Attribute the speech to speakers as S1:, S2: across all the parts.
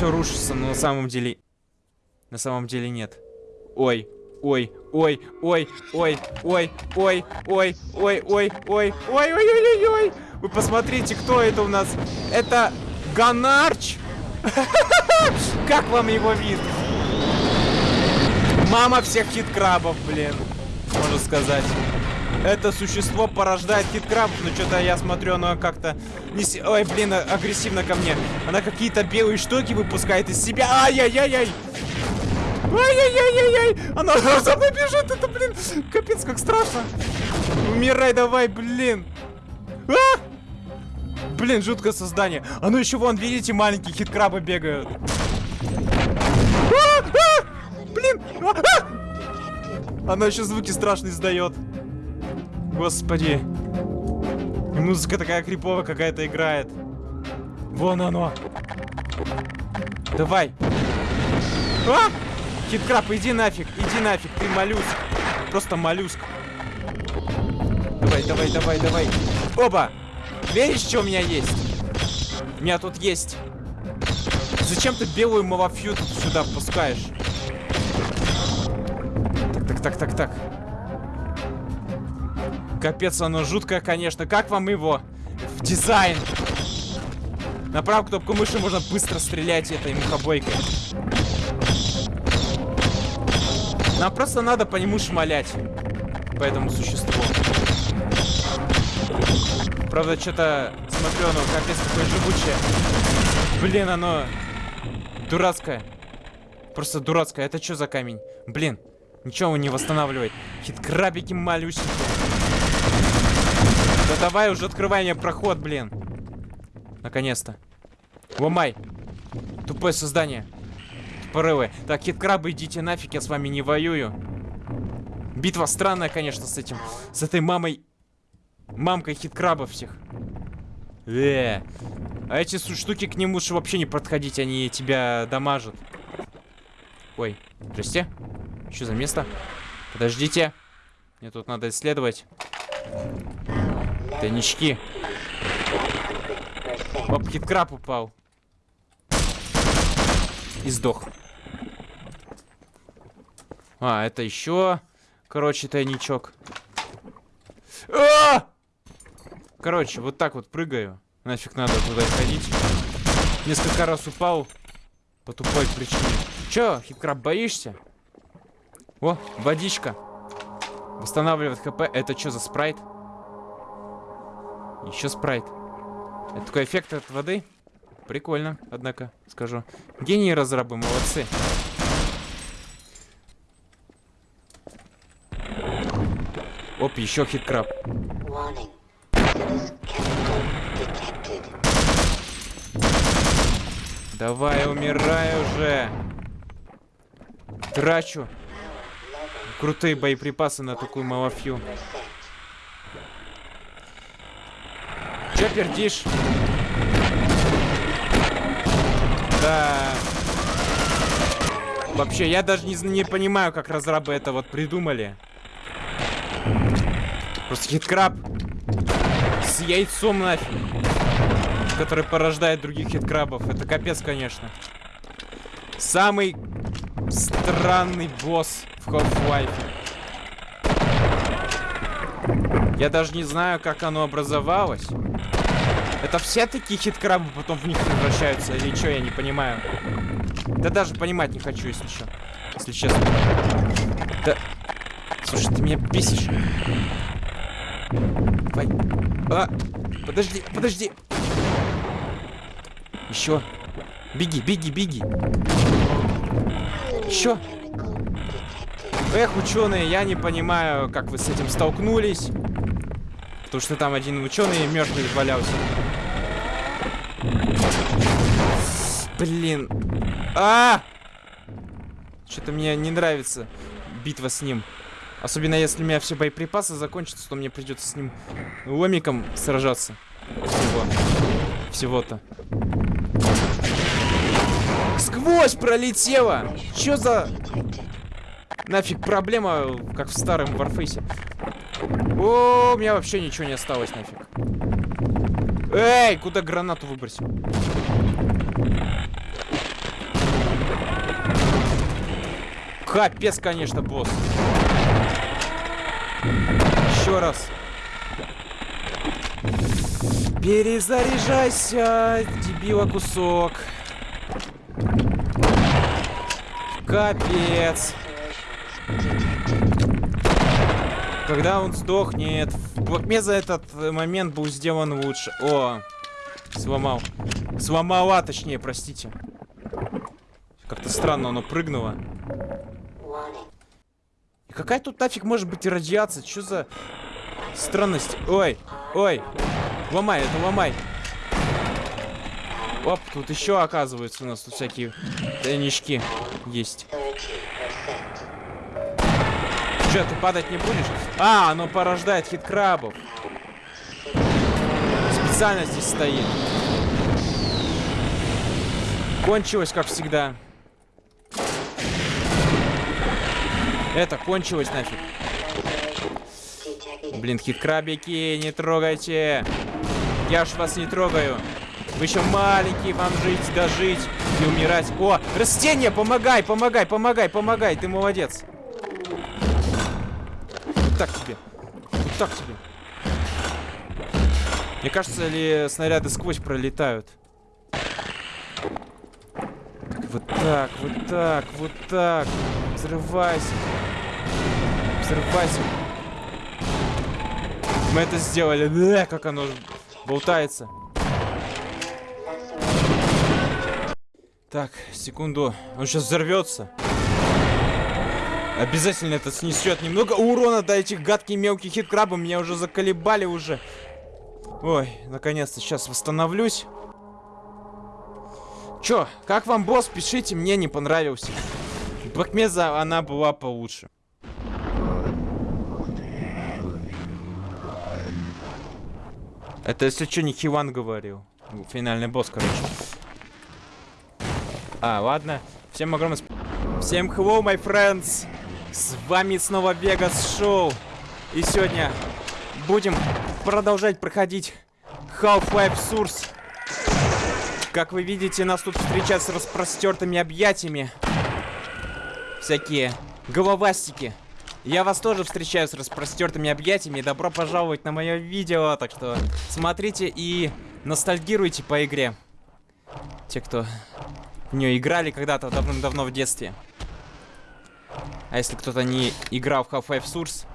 S1: все рушится, но на самом деле... На самом деле нет. Ой, ой, ой, ой, ой, ой, ой, ой, ой, ой, ой, ой, ой, ой, ой, ой. Вы посмотрите, кто это у нас. Это Ганарч. Как вам его вид? Мама всех хит-крабов, блин. Можно сказать. Это существо порождает хит-крабов, но что-то я смотрю, оно как-то... Не. Ой, блин, агрессивно ко мне. Она какие-то белые штуки выпускает из себя. Ай-яй-яй-яй! Ай-яй-яй-яй-яй! Она за мной бежит, это, блин, капец, как страшно. Умирай давай, блин. А! Блин, жуткое создание. А ну еще вон, видите, маленькие хит-крабы бегают. А! А! Блин! А! А! Она еще звуки страшные издает. Господи. И музыка такая криповая какая-то играет. Вон оно. Давай. А! Хиткраб, иди нафиг, иди нафиг, ты моллюск. Просто моллюск. Давай, давай, давай, давай. Оба! Веришь, что у меня есть? У меня тут есть. Зачем ты белую малафью сюда впускаешь? Так, так, так, так, так. Капец, оно жуткое, конечно. Как вам его? В дизайн. На правую кнопку мыши можно быстро стрелять этой мухобойкой. Нам просто надо по нему шмалять. По этому существу. Правда, что-то смотрю, оно капец какое живучее. Блин, оно дурацкое. Просто дурацкое. Это что за камень? Блин, ничего он не восстанавливает. Хит-крабики малюсенькие. Да давай уже открывай мне проход, блин. Наконец-то. Ломай. Тупое создание порывы. Так, хит-крабы, идите нафиг, я с вами не воюю. Битва странная, конечно, с этим. С этой мамой... Мамкой хит-крабов всех. Э, а эти штуки к ним лучше вообще не подходить, они тебя дамажат. Ой, здрасте. Что за место? Подождите. Мне тут надо исследовать. Тайнички. Оп, хит-краб упал. И сдох. А, это еще, короче, тайничок. А -а -а! Короче, вот так вот прыгаю. Нафиг надо туда ходить. Несколько раз упал по тупой причине. Че, хиткраб, боишься? О, водичка. Восстанавливает хп. Это что за спрайт? Еще спрайт. Это такой эффект от воды? Прикольно, однако, скажу. Гении разрабы, молодцы. Оп, еще хиткраб. Давай, умирай уже. Трачу. Крутые боеприпасы на такую малафью. Че пердишь? Да. Вообще, я даже не, не понимаю, как разрабы это вот придумали. Просто хиткраб с яйцом нафиг. Который порождает других хиткрабов. Это капец, конечно. Самый странный босс в Half-Life. Я даже не знаю, как оно образовалось. Это все такие хиткрабы потом в них превращаются? Или что, я не понимаю. Да даже понимать не хочу, если что. Если честно. Да... Слушай, ты меня бесишь. Давай. А! Подожди, подожди. Еще. Беги, беги, беги. Еще. Эх, ученые, я не понимаю, как вы с этим столкнулись. Потому что там один ученый мертвый валялся. Блин. А! Что-то мне не нравится битва с ним. Особенно если у меня все боеприпасы закончатся, то мне придется с ним ломиком сражаться. Всего. Всего-то. Сквозь пролетела! Чё за... Нафиг проблема, как в старом Варфейсе. О, у меня вообще ничего не осталось нафиг. Эй, куда гранату выбросил? Капец, конечно, босс. Еще раз. Перезаряжайся, дебила кусок. Капец. Когда он сдохнет. В за этот момент был сделан лучше. О, сломал. Сломала, точнее, простите. Как-то странно оно прыгнуло. И какая тут нафиг может быть радиация? Что за странность? Ой, ой. Ломай, это ломай. Оп, тут еще оказывается у нас тут всякие тайнички есть. Че, ты падать не будешь? А, оно порождает хит-крабов. Специально здесь стоит. Кончилось, как всегда. Это кончилось нафиг. Блин, хит-крабики, не трогайте. Я ж вас не трогаю. Вы еще маленький, вам жить, дожить и умирать. О, растение, помогай, помогай, помогай, помогай. Ты молодец так тебе. Вот так тебе. Мне кажется, ли снаряды сквозь пролетают. Вот так, вот так, вот так. Взрывайся. Взрывайся. Мы это сделали. Да, как оно болтается. Так, секунду. Он сейчас взорвется. Обязательно это снесет немного урона до этих гадких мелких хит-крабов. Меня уже заколебали уже. Ой, наконец-то сейчас восстановлюсь. Чё, как вам босс? Пишите, мне не понравился. Бакмеза, она была получше. Это если что, не Хиван говорил. Финальный босс, короче. А, ладно. Всем огромное. Всем hello, my friends! С вами снова Вегас Шоу. И сегодня будем продолжать проходить Half-Life Source. Как вы видите, нас тут встречают с распростертыми объятиями. Всякие головастики. Я вас тоже встречаю с распростертыми объятиями. Добро пожаловать на мое видео. Так что смотрите и ностальгируйте по игре. Те, кто в нее играли когда-то давным-давно в детстве. А если кто-то не играл в Half-Life Source,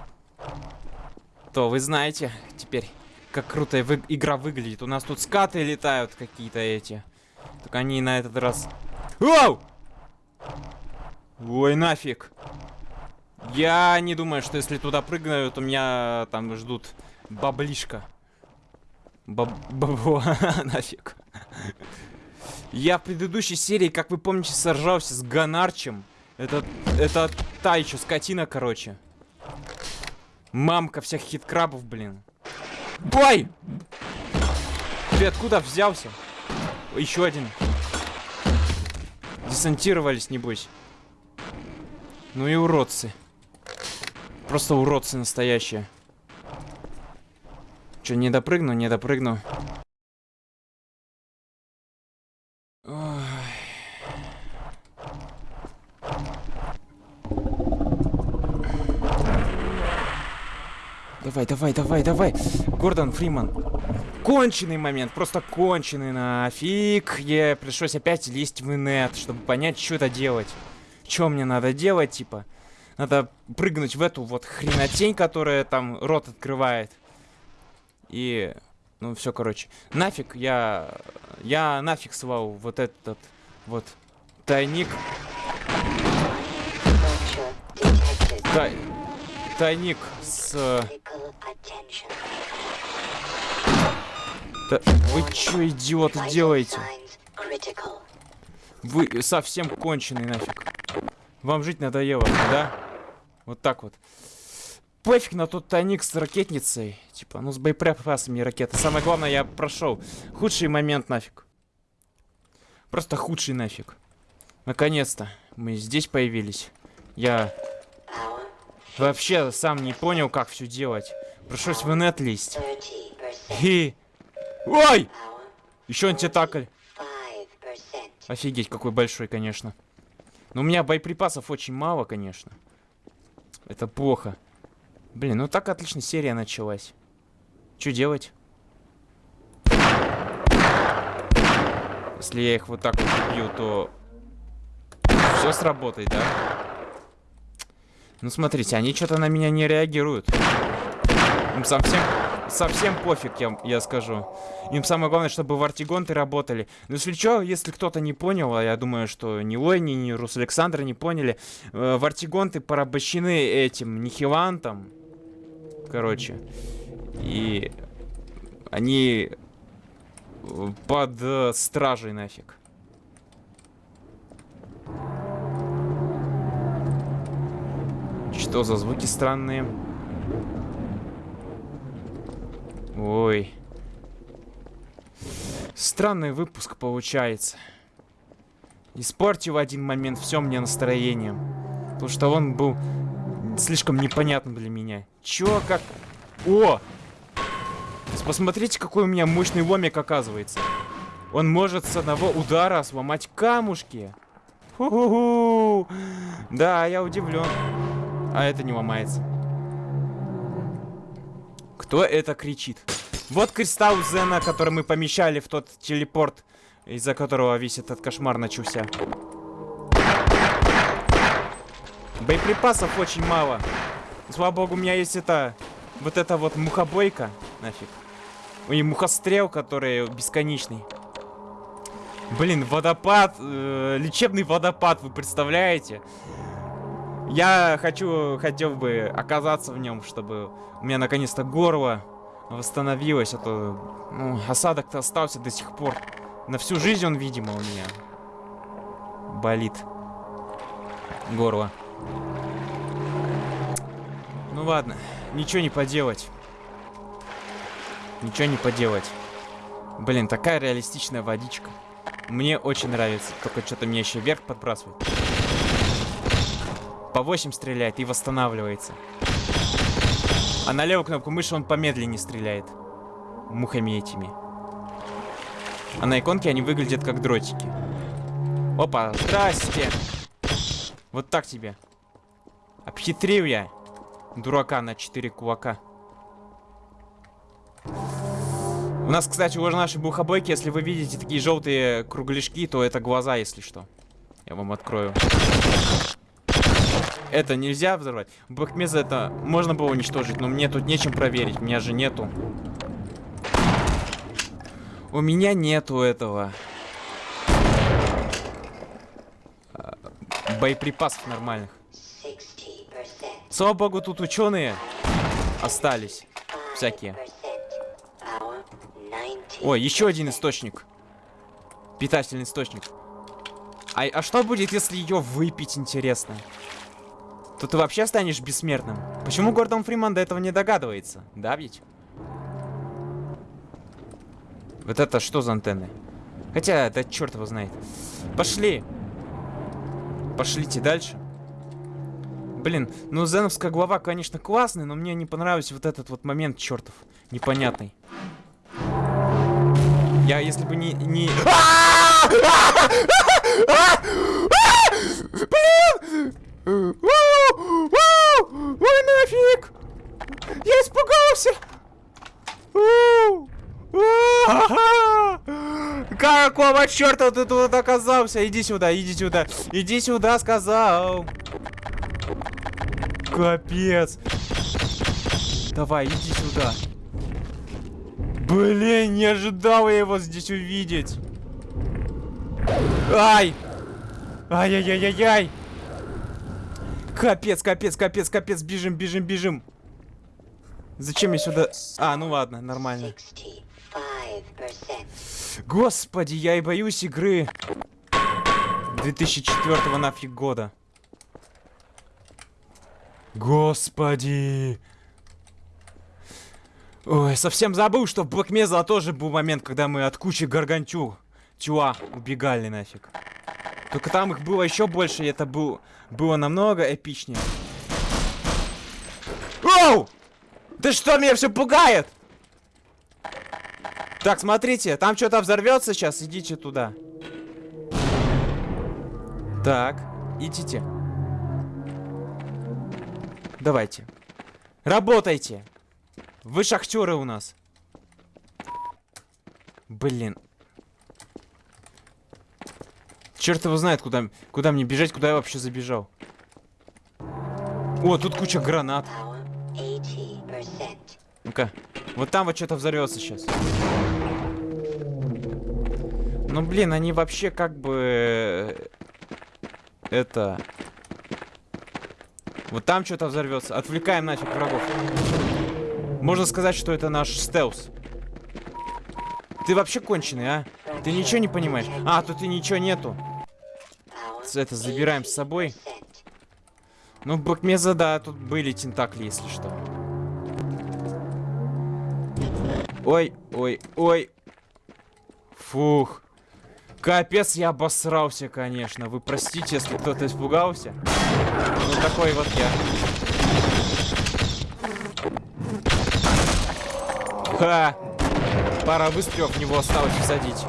S1: то вы знаете теперь, как круто вы игра выглядит. У нас тут скаты летают какие-то эти. Только они на этот раз... Оу! Ой, нафиг. Я не думаю, что если туда прыгну, то меня там ждут баблишка. Баб... Бабло. нафиг. Я в предыдущей серии, как вы помните, сражался с Ганарчем. Это, это та еще скотина, короче. Мамка всех хит-крабов, блин. Бой! Ты откуда взялся? Еще один. Десантировались, небось. Ну и уродцы. Просто уродцы настоящие. Че, не допрыгну, не допрыгну. Давай, давай, давай, давай. Гордон Фриман. Конченый момент, просто конченый нафиг. Я пришлось опять лезть в инет, чтобы понять, что это делать. Что мне надо делать, типа. Надо прыгнуть в эту вот хренотень, которая там рот открывает. И... Ну, все, короче. Нафиг я... Я нафиг свал вот этот вот тайник. Тай... Тайник с... Да вы чё, идиоты, делаете? Вы совсем конченый нафиг. Вам жить надоело, да? Вот так вот. Пофиг на тот тайник с ракетницей. Типа, ну с боеприпасами ракеты. Самое главное, я прошел. Худший момент нафиг. Просто худший нафиг. Наконец-то мы здесь появились. Я вообще сам не понял, как все делать. Пришлось в инет лезть. И... Ой! Еще антитакль. Офигеть, какой большой, конечно. Но у меня боеприпасов очень мало, конечно. Это плохо. Блин, ну так отлично серия началась. Что делать? Если я их вот так вот убью, то все сработает, да? Ну, смотрите, они что-то на меня не реагируют. Им совсем, совсем пофиг, я, я скажу. Им самое главное, чтобы вартигонты работали. Ну, если что, если кто-то не понял, а я думаю, что ни Лойни, ни Рус Александр не поняли, э, вартигонты порабощены этим нихилантом. Короче. И они э, под э, стражей нафиг. Что за звуки странные? Ой. Странный выпуск получается. Испортил в один момент все мне настроение. Потому что он был слишком непонятным для меня. Чё, как... О! Посмотрите, какой у меня мощный ломик оказывается. Он может с одного удара сломать камушки. Ху -ху -ху. Да, я удивлен. А это не ломается. Кто это кричит? Вот кристалл Зена, который мы помещали в тот телепорт, из-за которого весь этот кошмар начался. Боеприпасов очень мало. Слава богу, у меня есть это... Вот это вот мухобойка. Нафиг. И мухострел, который бесконечный. Блин, водопад. Э, лечебный водопад, вы представляете? Я хочу, хотел бы оказаться в нем, чтобы у меня наконец-то горло восстановилось, а то ну, осадок-то остался до сих пор. На всю жизнь он, видимо, у меня болит горло. Ну ладно, ничего не поделать. Ничего не поделать. Блин, такая реалистичная водичка. Мне очень нравится. Только что-то меня еще вверх подбрасывает. По 8 стреляет и восстанавливается. А на левую кнопку мыши он помедленнее стреляет. Мухами этими. А на иконке они выглядят как дротики. Опа, здрасте. Вот так тебе. Обхитрил я. Дурака на 4 кулака. У нас, кстати, уже наши бухобойки, если вы видите такие желтые кругляшки, то это глаза, если что. Я вам открою. Это нельзя взорвать. Бахмеза это можно было уничтожить, но мне тут нечем проверить. У меня же нету. У меня нету этого. А, боеприпасов нормальных. Слава богу, тут ученые остались. Всякие. Ой, еще один источник. Питательный источник. А, а что будет, если ее выпить, интересно? То ты вообще станешь бессмертным. Почему Гордон Фриман до этого не догадывается? Да ведь? Вот это что за антенны? Хотя, да черт его знает. Пошли. Пошлите дальше. Блин, ну Зеновская глава, конечно, классная, но мне не понравился вот этот вот момент чертов непонятный. Я, если бы не... не... Блин! Ой, нафиг! Я испугался! Какого черта ты тут оказался? Иди сюда, иди сюда. Иди сюда, сказал. Капец. Давай, иди сюда. Блин, не ожидал я его здесь увидеть. Ай! Ай-яй-яй-яй-яй! Капец, капец, капец, капец. Бежим, бежим, бежим. Зачем я сюда... А, ну ладно, нормально. Господи, я и боюсь игры 2004 нафиг года. Господи. Ой, совсем забыл, что в Mesa тоже был момент, когда мы от кучи гаргантю тюа убегали нафиг. Только там их было еще больше, и это был, было намного эпичнее. Оу! Да что меня все пугает? Так, смотрите, там что-то взорвется сейчас, идите туда. Так. идите. Давайте. Работайте. Вы шахтеры у нас. Блин. Черт его знает, куда, куда мне бежать, куда я вообще забежал. О, тут куча гранат. Ну-ка. Вот там вот что-то взорвется сейчас. Ну, блин, они вообще как бы... э, Это... Вот там что-то взорвется. Отвлекаем нафиг врагов. Можно сказать, что это наш стелс. Ты вообще конченый, а? Ты ничего не понимаешь? А, тут и ничего нету. Это забираем с собой. Ну, в Бэкмеза, да, тут были тентакли, если что. Ой, ой, ой. Фух. Капец, я обосрался, конечно. Вы простите, если кто-то испугался. Ну, такой вот я. Ха! Пара выстрелов в него осталось всадить.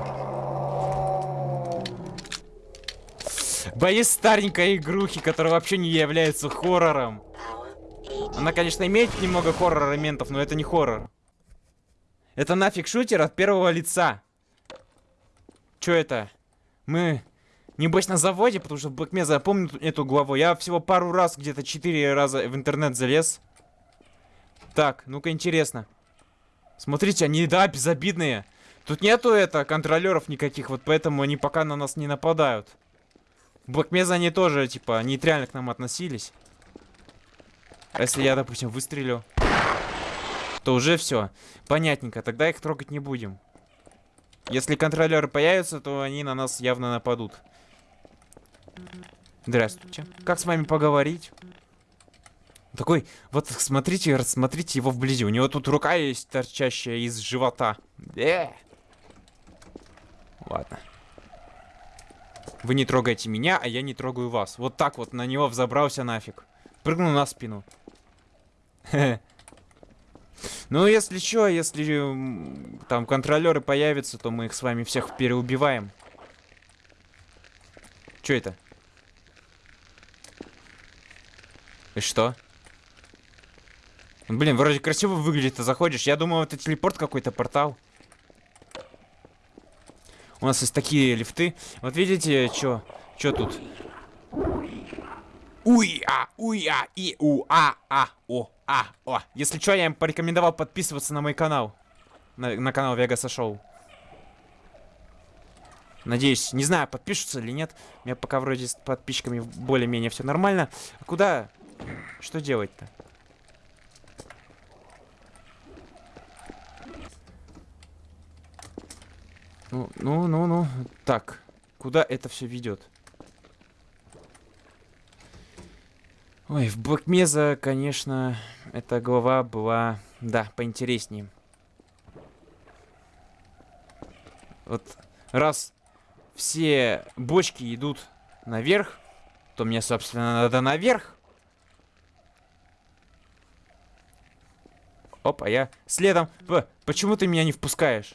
S1: Боюсь старенькой игрухи, которая вообще не является хоррором. Она, конечно, имеет немного хоррор-элементов, но это не хоррор. Это нафиг шутер от первого лица. Чё это? Мы, небось, на заводе, потому что Блэкмеза я помню эту главу. Я всего пару раз, где-то четыре раза в интернет залез. Так, ну-ка, интересно. Смотрите, они, да, безобидные. Тут нету, это, контролеров никаких, вот поэтому они пока на нас не нападают. В Блэкмеза они тоже, типа, нейтрально к нам относились. А если я, допустим, выстрелю, то уже все. Понятненько, тогда их трогать не будем. Если контролеры появятся, то они на нас явно нападут. Здравствуйте. Как с вами поговорить? Такой, вот смотрите, рассмотрите его вблизи. У него тут рука есть торчащая из живота. Э! Ладно. Вы не трогаете меня, а я не трогаю вас. Вот так вот на него взобрался нафиг. Прыгнул на спину. Ну, если что, если там контролеры появятся, то мы их с вами всех переубиваем. Что это? И что? Блин, вроде красиво выглядит, ты заходишь. Я думал, это телепорт какой-то, портал. У нас есть такие лифты. Вот видите, что что тут? Уй-а, уй-а, и у-а, а, о, а, о. Если что, я им порекомендовал подписываться на мой канал. На, на канал Вегаса Шоу. Надеюсь, не знаю, подпишутся или нет. У меня пока вроде с подписчиками более-менее все нормально. А куда? Что делать-то? Ну, ну, ну, ну. Так, куда это все ведет? Ой, в Блэкмеза, конечно, эта глава была, да, поинтереснее. Вот раз все бочки идут наверх, то мне, собственно, надо наверх. Опа, я следом. Почему ты меня не впускаешь?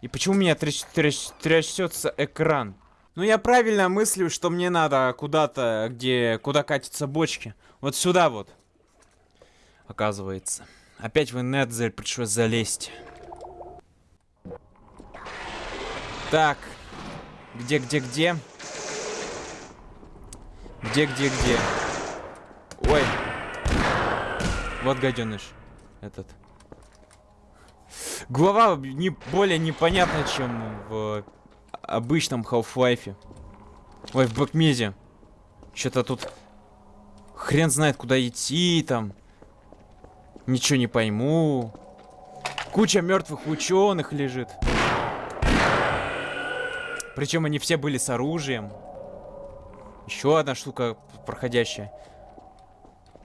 S1: И почему у меня тряс тряс трясется экран? Ну, я правильно мыслю, что мне надо куда-то, где... Куда катятся бочки. Вот сюда вот. Оказывается. Опять в Недзель пришлось залезть. Так. Где, где, где? Где, где, где? Ой. Вот гаденыш. Этот. Глава не более непонятна, чем в обычном Half-Life. Ой, в Бэкмезе. Что-то тут хрен знает, куда идти там. Ничего не пойму. Куча мертвых ученых лежит. Причем они все были с оружием. Еще одна штука проходящая.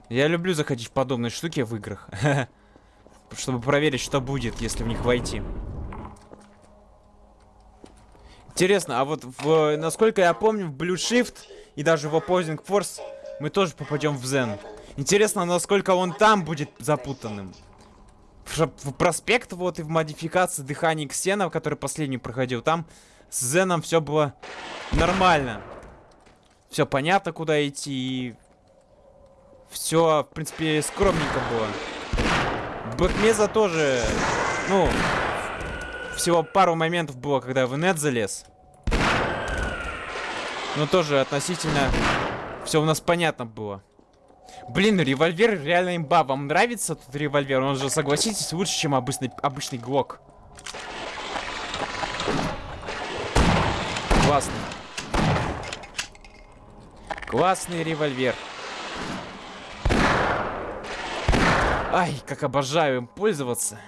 S1: Я люблю заходить в подобные штуки в играх. Чтобы проверить, что будет, если в них войти. Интересно, а вот в, насколько я помню, в Blue Shift и даже в Opposing Force мы тоже попадем в Zen. Интересно, насколько он там будет запутанным. В, в проспект вот и в модификации дыхания Ксена, который последний проходил, там с Зеном все было нормально. все понятно, куда идти, и все, в принципе, скромненько было. Бэкмеза тоже, ну, всего пару моментов было, когда в инет залез. Но тоже относительно все у нас понятно было. Блин, револьвер реально имба. Вам нравится тут револьвер? Он же, согласитесь, лучше, чем обычный, обычный глок. Классный. Классный револьвер. Ай, как обожаю им пользоваться.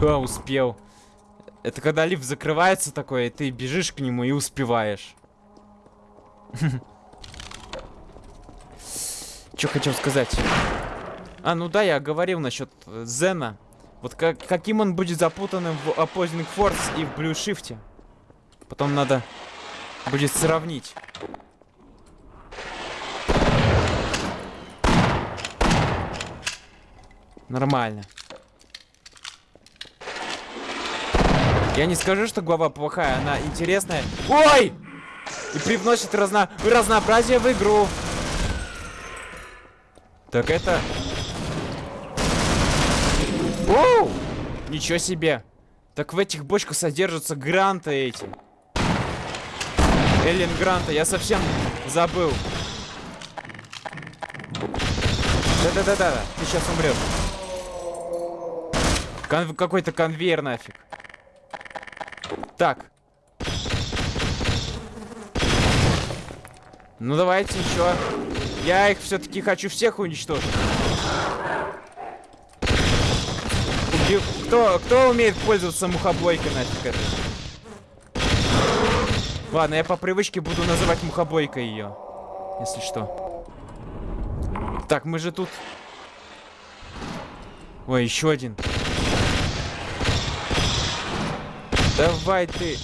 S1: А, успел. Это когда лифт закрывается такой, и ты бежишь к нему и успеваешь. Что хотел сказать? А, ну да, я говорил насчет э, Зена. Вот как, каким он будет запутанным в Opposing Force и в Blue Shift. Потом надо будет сравнить. Нормально. Я не скажу, что глава плохая, она интересная. Ой! И привносит разно... разнообразие в игру. Так это... Оу! Ничего себе. Так в этих бочках содержатся гранты эти. Эллен Гранта, я совсем забыл. Да-да-да-да, ты сейчас умрешь. Кон Какой-то конвейер нафиг. Так. Ну давайте еще. Я их все-таки хочу всех уничтожить. Убил... Кто, кто умеет пользоваться мухобойкой нафиг это? Ладно, я по привычке буду называть мухобойкой ее. Если что. Так, мы же тут... Ой, еще один. Давай ты...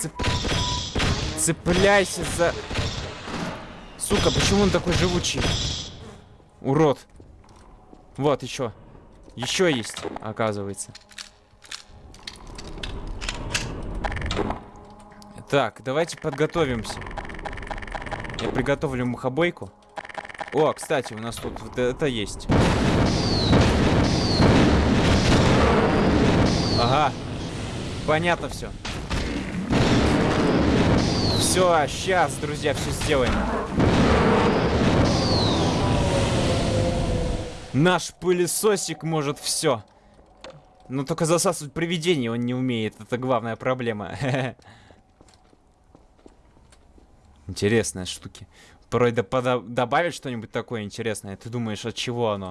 S1: Цеп... Цепляйся за... Сука, почему он такой живучий? Урод. Вот, еще. Еще есть, оказывается. Так, давайте подготовимся. Я приготовлю мухобойку. О, кстати, у нас тут вот это есть. Ага. Понятно все. Все, сейчас, друзья, все сделаем. Наш пылесосик может все. Но только засасывать привидение он не умеет. Это главная проблема. Интересные штуки. Порой добавить что-нибудь такое интересное. Ты думаешь, от чего оно?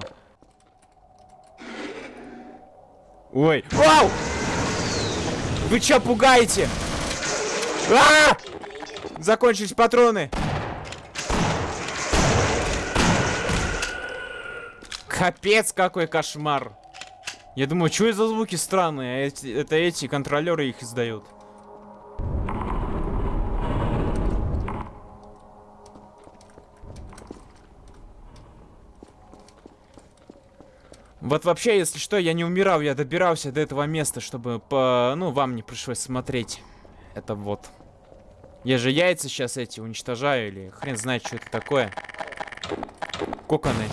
S1: Ой. Вау! Вы чё пугаете? А -а -а! Закончились патроны. Капец, какой кошмар. Я думаю, что это за звуки странные? Эти, это эти контролеры их издают. Вот вообще, если что, я не умирал, я добирался до этого места, чтобы по... Ну, вам не пришлось смотреть. Это вот. Я же яйца сейчас эти уничтожаю, или хрен знает, что это такое. Коконы.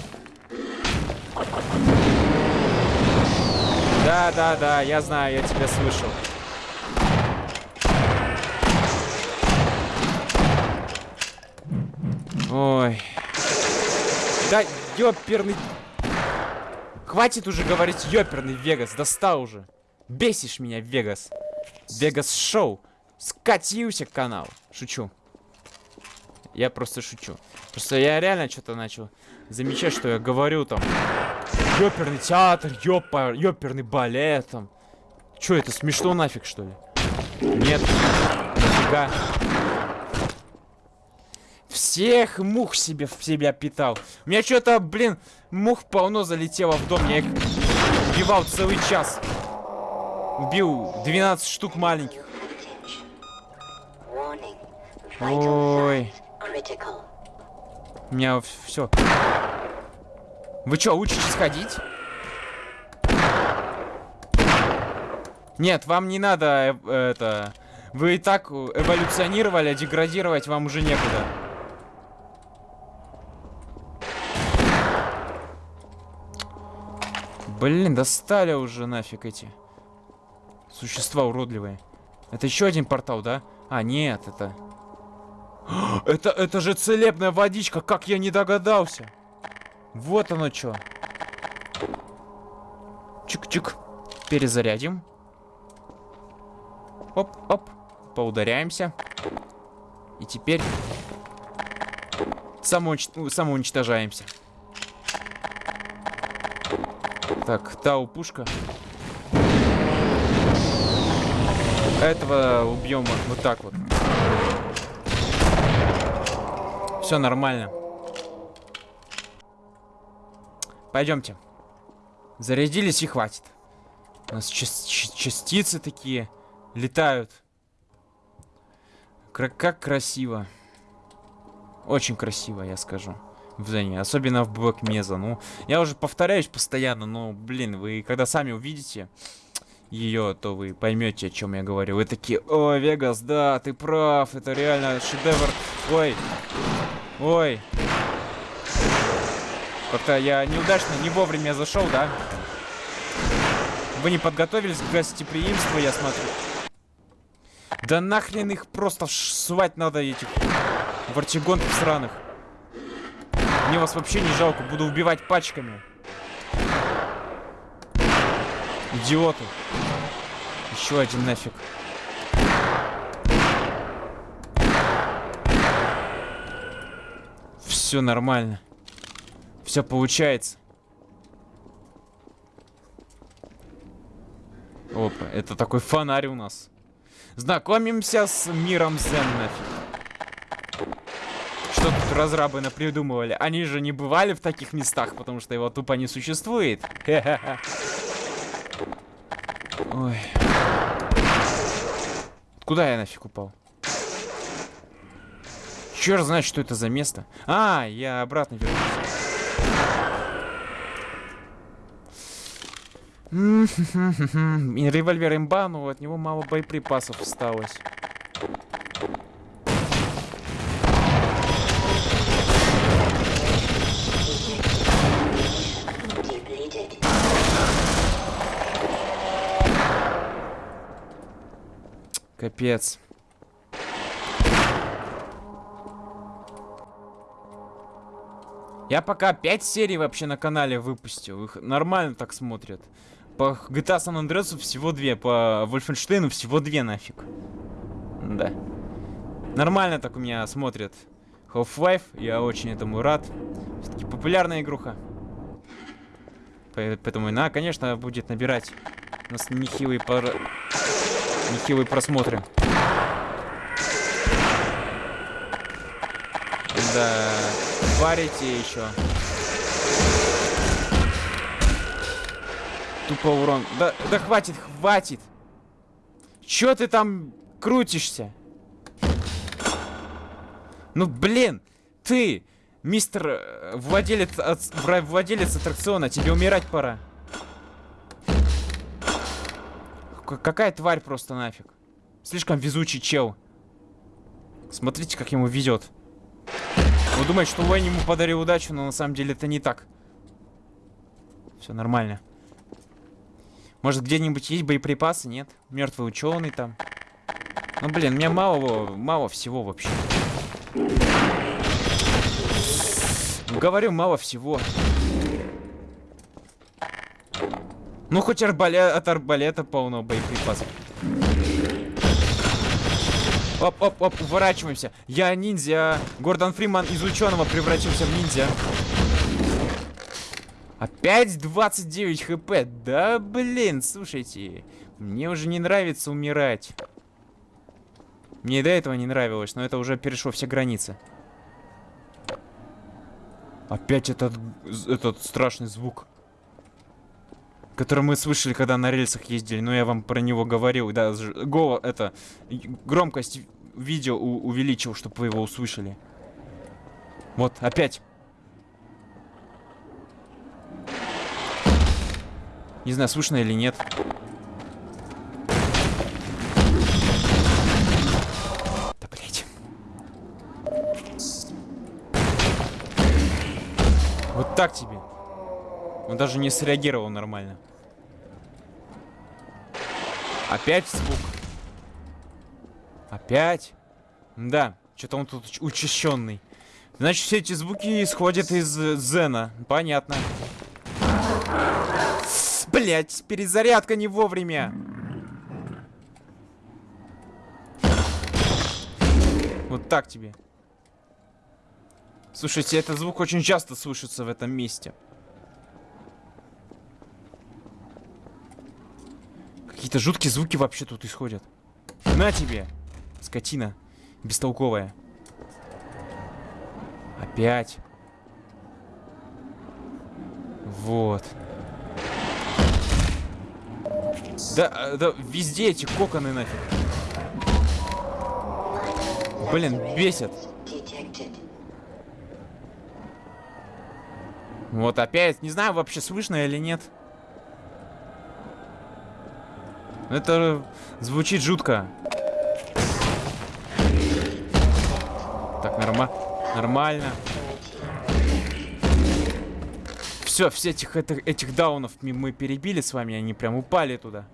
S1: Да, да, да, я знаю, я тебя слышал. Ой. Да, ёперный... Хватит уже говорить ёперный Вегас, достал уже. Бесишь меня, Вегас. Вегас Шоу. Скатился канал. Шучу. Я просто шучу. Просто я реально что-то начал замечать, что я говорю там. Ёперный театр, ёпа, ёперный балет там. Чё, это смешно нафиг, что ли? Нет. Нифига. Всех мух себе в себя питал. У меня что-то, блин, мух полно залетело в дом. Я их убивал целый час. Убил 12 штук маленьких. Ой. У меня все. Вы что, учитесь ходить? Нет, вам не надо э, это Вы и так эволюционировали, а деградировать вам уже некуда. Блин, достали уже нафиг эти существа уродливые. Это еще один портал, да? А, нет, это... Это, это же целебная водичка, как я не догадался. Вот оно что. Чик-чик. Перезарядим. Оп-оп. Поударяемся. И теперь самоуч... самоуничтожаемся. Так, тау пушка. Этого убьем вот так вот. Все нормально. Пойдемте. Зарядились и хватит. У нас ча частицы такие летают. Кра как красиво. Очень красиво, я скажу. Зоне. Особенно в Блок Меза. Ну, я уже повторяюсь постоянно, но, блин, вы когда сами увидите ее, то вы поймете, о чем я говорю. Вы такие, о, Вегас, да, ты прав, это реально шедевр. Ой, ой. Как-то я неудачно, не вовремя зашел, да? Вы не подготовились к гостеприимству, я смотрю. Да нахрен их просто свать надо, этих вартигонтов сраных. Мне вас вообще не жалко, буду убивать пачками. Идиоты. Еще один нафиг. Все нормально. Все получается. Опа, это такой фонарь у нас. Знакомимся с миром Зен нафиг. Разрабы напридумывали? Они же не бывали в таких местах, потому что его тупо не существует. Ой. Куда я нафиг упал? Черт знает, что это за место. А, я обратно вернулся. Револьвер имба, но от него мало боеприпасов осталось. Капец. Я пока 5 серий вообще на канале выпустил. Их нормально так смотрят. По GTA San Andreas всего две, по Wolfenstein всего две нафиг. Да. Нормально так у меня смотрят Half-Life, я очень этому рад. Все-таки популярная игруха. Поэтому она, конечно, будет набирать нас нехилые, пар... нехилые просмотры. Да, варите еще. Тупо урон. Да, да хватит, хватит. Чё ты там крутишься? Ну, блин, ты, мистер э, владелец, владелец аттракциона, тебе умирать пора. Какая тварь просто нафиг. Слишком везучий чел. Смотрите, как ему везет. Он думает, что Уэйн ему подарил удачу, но на самом деле это не так. Все нормально. Может, где-нибудь есть боеприпасы? Нет? Мертвый ученый там. Ну, блин, мне мало, мало всего вообще. Говорю, мало всего. Ну, хоть арбалет, от арбалета полно боеприпасов. Оп-оп-оп, уворачиваемся. Я ниндзя. Гордон Фриман из ученого превратился в ниндзя. Опять 29 хп? Да блин, слушайте. Мне уже не нравится умирать. Мне и до этого не нравилось, но это уже перешло все границы. Опять этот, этот страшный звук который мы слышали, когда на рельсах ездили. Но я вам про него говорил. Да, голо это громкость видео увеличил, чтобы вы его услышали. Вот, опять. Не знаю, слышно или нет. Да, блядь. Вот так тебе. Он даже не среагировал нормально. Опять звук. Опять? Да, что-то он тут учащенный. Значит, все эти звуки исходят из э, Зена. Понятно. Блять, перезарядка не вовремя. Вот так тебе. Слушайте, этот звук очень часто слышится в этом месте. Какие-то жуткие звуки вообще тут исходят. На тебе, скотина, бестолковая. Опять. Вот. Да, да, везде эти коконы нафиг. Блин, бесит. Вот опять, не знаю вообще слышно или нет. Это звучит жутко. Так, норма нормально. Все, все этих, этих, этих даунов мы перебили с вами, они прям упали туда.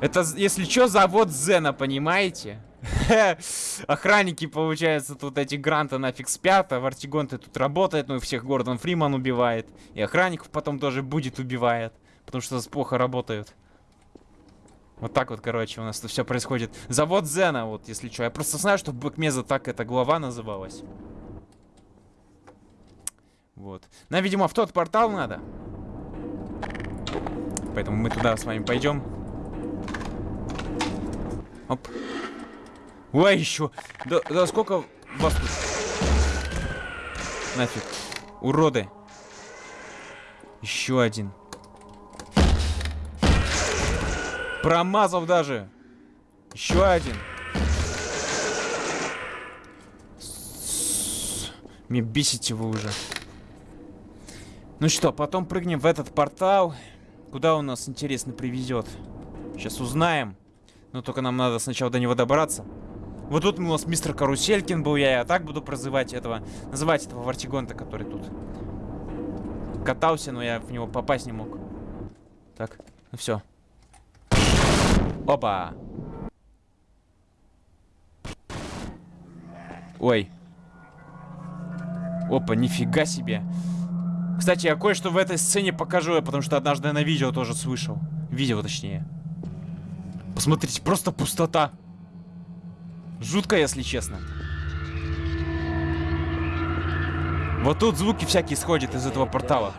S1: Это, если что, завод Зена, понимаете? Охранники, получается, тут эти гранты нафиг спят, а Вартигонты тут работает, ну и всех Гордон Фриман убивает. И охранников потом тоже будет убивает, потому что плохо работают. Вот так вот, короче, у нас тут все происходит. Завод Зена, вот, если что. Я просто знаю, что в Бэкмеза так эта глава называлась. Вот. Нам, видимо, в тот портал надо. Поэтому мы туда с вами пойдем. Оп. Ой, еще. Да, да сколько вас тут? Нафиг. Уроды. Еще один. Промазал даже. Еще один. Мне бесите вы уже. Ну что, потом прыгнем в этот портал. Куда он нас, интересно, привезет? Сейчас узнаем. Но только нам надо сначала до него добраться. Вот тут у нас мистер Каруселькин был, я, я так буду прозывать этого, называть этого Вартигонта, который тут катался, но я в него попасть не мог. Так, ну все. Опа. Ой. Опа, нифига себе. Кстати, я кое-что в этой сцене покажу, потому что однажды на видео тоже слышал. Видео, точнее. Посмотрите, просто пустота. Жутко, если честно. Вот тут звуки всякие исходят из этого портала.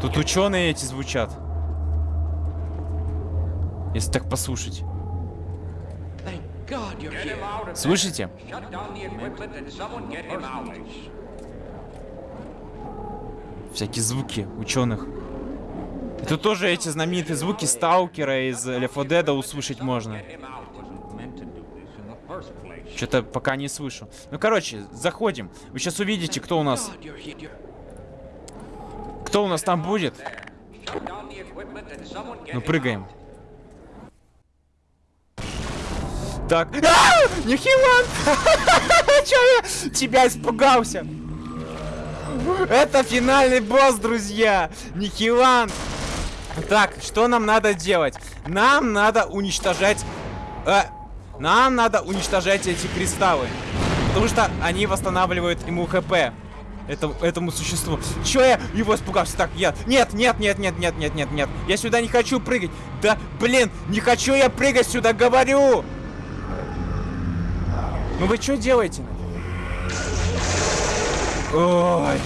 S1: Тут ученые эти звучат. Если так послушать. Слышите? Всякие звуки ученых. Это тоже эти знаменитые звуки сталкера из Left 4 Dead услышать можно. Что-то пока не слышу. Ну, короче, заходим. Вы сейчас увидите, кто у нас... Кто у нас там будет? Ну, прыгаем. Так. А! Нихилан! Чё я тебя испугался? Это финальный босс, друзья! Нихилан! Так, что нам надо делать? Нам надо уничтожать... Э, нам надо уничтожать эти кристаллы. Потому что они восстанавливают ему хп. Это, этому существу. Чё я его испугался? Так, я... Нет, нет, нет, нет, нет, нет, нет, нет. Я сюда не хочу прыгать. Да, блин, не хочу я прыгать сюда, говорю! Ну вы что делаете? Ой.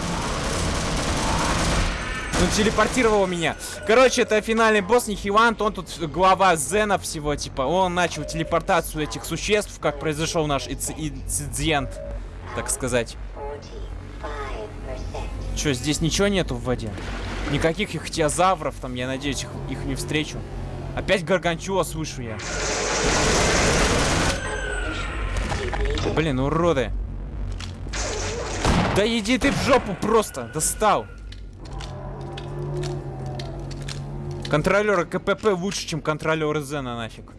S1: Он телепортировал меня. Короче, это финальный босс Нихилант. Он тут глава Зена всего, типа. Он начал телепортацию этих существ, как произошел наш инцидент, так сказать. Что, здесь ничего нету в воде? Никаких ихтиозавров там, я надеюсь, их, их не встречу. Опять гаргантюа слышу я. Блин, уроды. Да иди ты в жопу просто. Достал. Контролеры КПП лучше, чем контролеры Зена нафиг.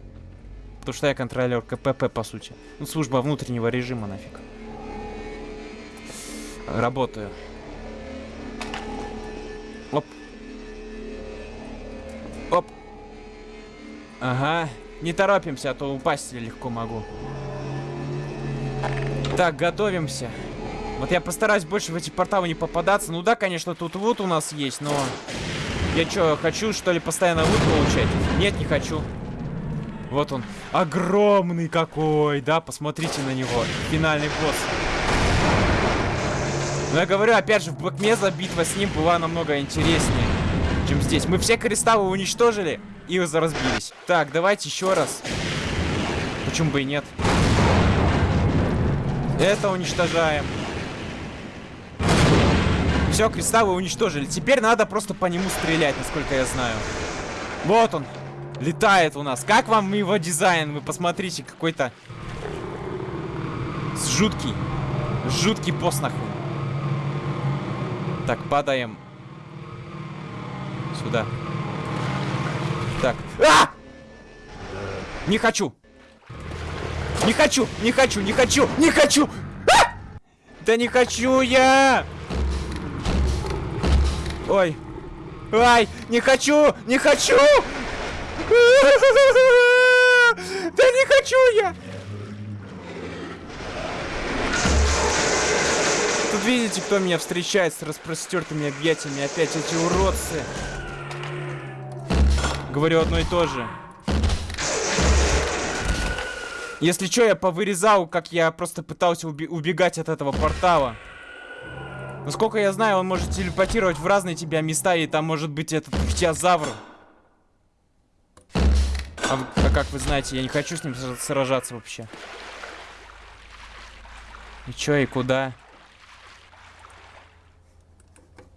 S1: Потому что я контролер КПП, по сути. Ну, служба внутреннего режима нафиг. Работаю. Оп. Оп. Ага. Не торопимся, а то упасть легко могу. Так, готовимся. Вот я постараюсь больше в эти порталы не попадаться. Ну да, конечно, тут вот у нас есть, но... Я что, хочу, что ли, постоянно лут получать? Нет, не хочу. Вот он. Огромный какой, да? Посмотрите на него. Финальный босс. Но я говорю, опять же, в Блэкмеза битва с ним была намного интереснее, чем здесь. Мы все кристаллы уничтожили и разбились. Так, давайте еще раз. Почему бы и нет? Это уничтожаем. Все, кристаллы уничтожили. Теперь надо просто по нему стрелять, насколько я знаю. Вот он. Летает у нас. Как вам его дизайн? Вы посмотрите, какой-то... Жуткий. Жуткий пост нахуй. Так, падаем. Сюда. Так. А! Не хочу. Не хочу, не хочу, не хочу, не хочу. А! Да не хочу я. Ой. Ай, не хочу, не хочу. Да не хочу я. Тут видите, кто меня встречает с распростертыми объятиями? Опять эти уродцы. Говорю одно и то же. Если что, я повырезал, как я просто пытался убегать от этого портала. Насколько я знаю, он может телепортировать в разные тебя места, и там может быть этот хтиозавр. А, а как вы знаете, я не хочу с ним сражаться вообще. И чё, и куда?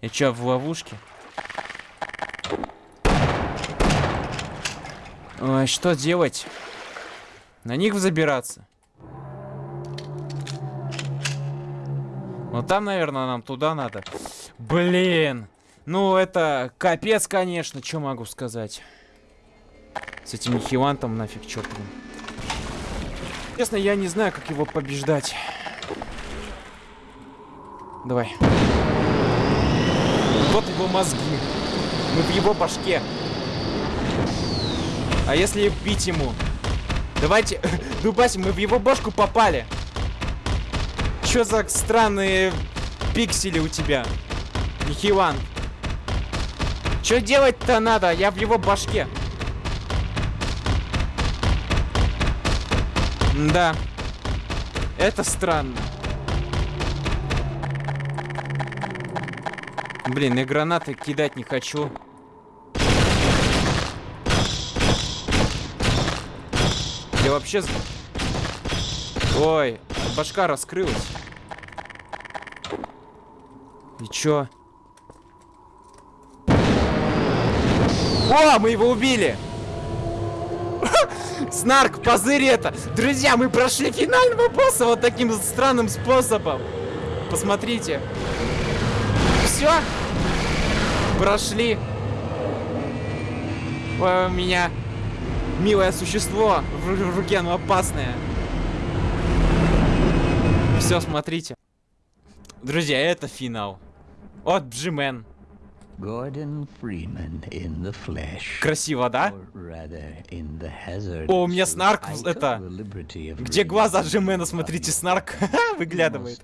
S1: И чё, в ловушке? Ой, что делать? На них забираться? Ну там, наверное, нам туда надо. Блин. Ну, это капец, конечно. Что могу сказать? С этим Нихилантом нафиг чертовым. Честно, я не знаю, как его побеждать. Давай. Вот его мозги. Мы в его башке. А если бить ему? Давайте, Дубаси, мы в его башку попали. Чё за странные пиксели у тебя? Нихилан. Чё делать-то надо? Я в его башке. Да. Это странно. Блин, и гранаты кидать не хочу. Вообще... Ой, башка раскрылась. И чё? О, мы его убили! Снарк, позырь это! Друзья, мы прошли финального босса вот таким странным способом. Посмотрите. Все? Прошли. Ой, у меня милое существо в руке, но опасное. Все, смотрите. Друзья, это финал. От Джимен.
S2: Gordon Freeman in the flesh.
S1: Красиво, да? О, у меня снарк, это... Где глаза Джимена, смотрите, снарк выглядывает.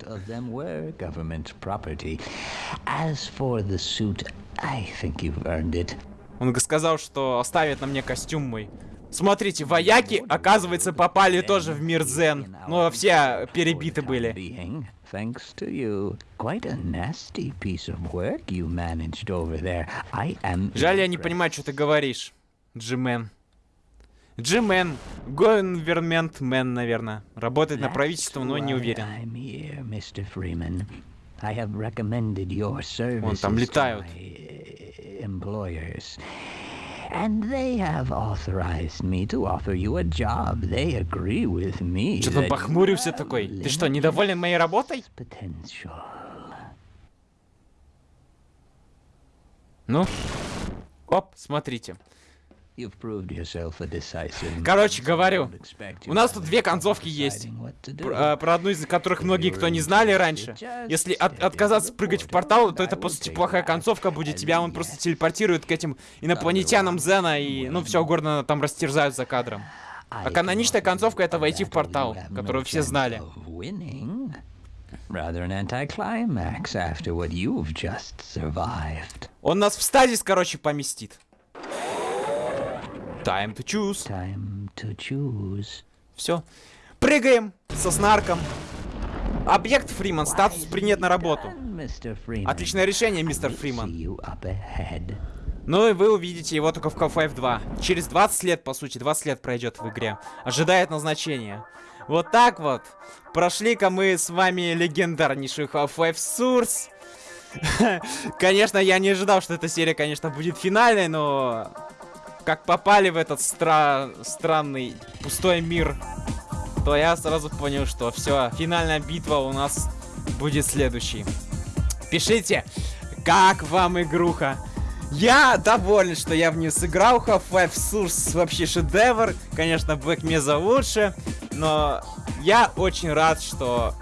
S1: Он сказал, что оставит на мне костюм мой. Смотрите, вояки, оказывается, попали тоже в мир Зен. Но все перебиты были.
S2: Thanks to you. Quite a nasty piece of work you managed over there. I am
S1: Жаль, я не понимаю, что ты говоришь, Джимен. Джимен, говерментмен, наверное. Работает на правительство, но не уверен.
S2: I have recommended your services
S1: там
S2: to
S1: летают.
S2: my, uh, employers. And they have authorized me to offer you a job. They agree with me.
S1: Что-то похмурился такой. Ты что, недоволен моей работой?
S2: Potential.
S1: Ну? Оп, смотрите. Короче, говорю, у нас тут две концовки есть.
S2: deciding what to do.
S1: Пр- а, Про одну из которых многие кто не знали раньше. Если от- отказаться прыгать в портал, то это по сути плохая концовка будет. Тебя он просто телепортирует к этим инопланетянам Зена и, ну, все угодно там растерзают за кадром. А каноничная концовка это войти в портал, которую все знали. Он нас в стазис, короче, поместит. Time to choose.
S2: Time to choose.
S1: Все. Прыгаем со снарком. Объект Фриман. Статус принят на работу. Отличное решение, мистер Фриман. Ну и вы увидите его только в Half-Life 2. Через 20 лет, по сути, 20 лет пройдет в игре. Ожидает назначения. Вот так вот. Прошли-ка мы с вами легендарнейший Half-Life Source. Конечно, я не ожидал, что эта серия, конечно, будет финальной, но... Как попали в этот стра... странный пустой мир, то я сразу понял, что все, финальная битва у нас будет следующей. Пишите, как вам игруха? Я доволен, что я в нее сыграл. Half-Life Source вообще шедевр. Конечно, Black Mesa лучше. Но я очень рад, что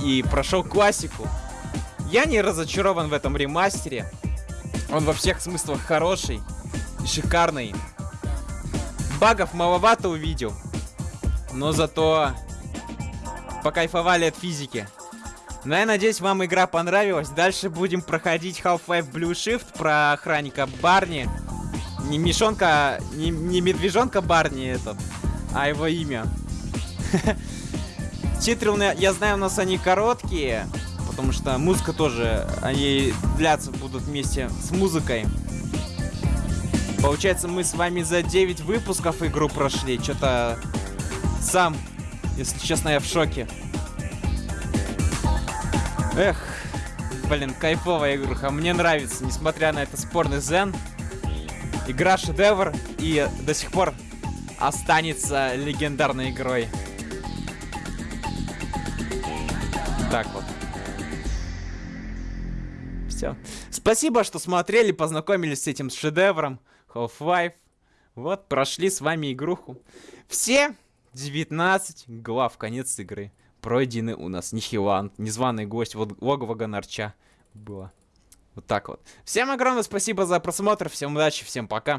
S1: и прошел классику. Я не разочарован в этом ремастере. Он во всех смыслах хороший шикарный. Багов маловато увидел. Но зато покайфовали от физики. Ну, я надеюсь, вам игра понравилась. Дальше будем проходить Half-Life Blue Shift про охранника Барни. Не мешонка, не, не медвежонка Барни этот, а его имя. Титры, у меня- я знаю, у нас они короткие, потому что музыка тоже, они длятся будут вместе с музыкой. Получается, мы с вами за 9 выпусков игру прошли. Что-то сам, если честно, я в шоке. Эх, блин, кайфовая игруха. Мне нравится, несмотря на это спорный зен. Игра шедевр и до сих пор останется легендарной игрой. Так вот. Все. Спасибо, что смотрели, познакомились с этим шедевром. Half-Life. Вот, прошли с вами игруху. Все 19 глав, конец игры. Пройдены у нас Нихиланд, незваный гость, вот логово Гонарча было. Вот так вот. Всем огромное спасибо за просмотр, всем удачи, всем пока.